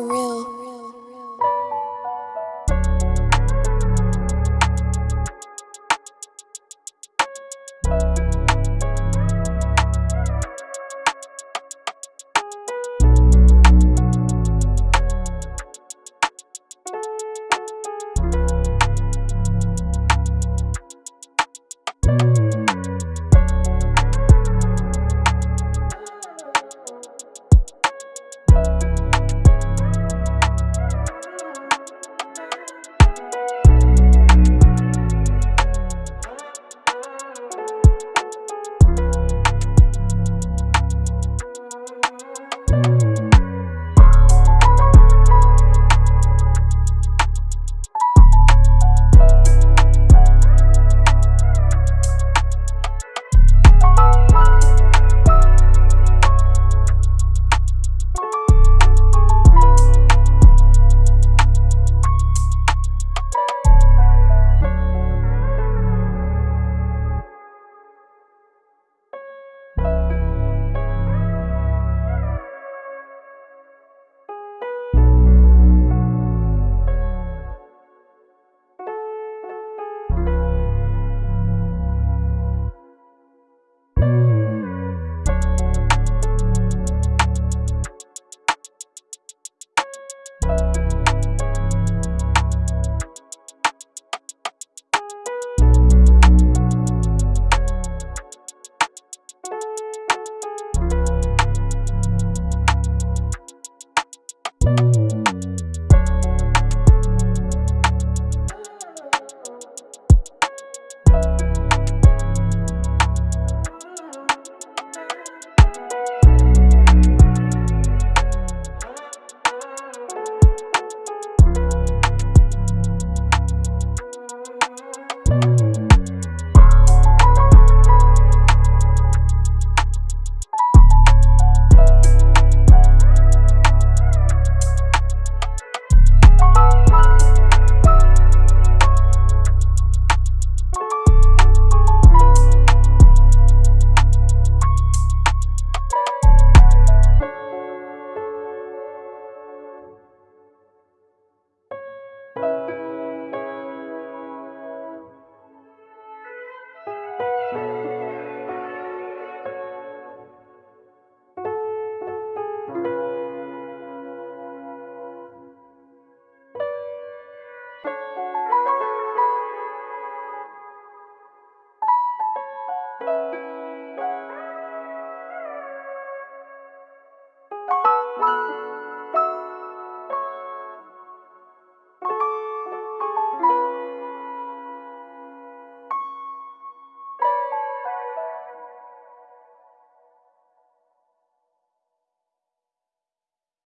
Real. thank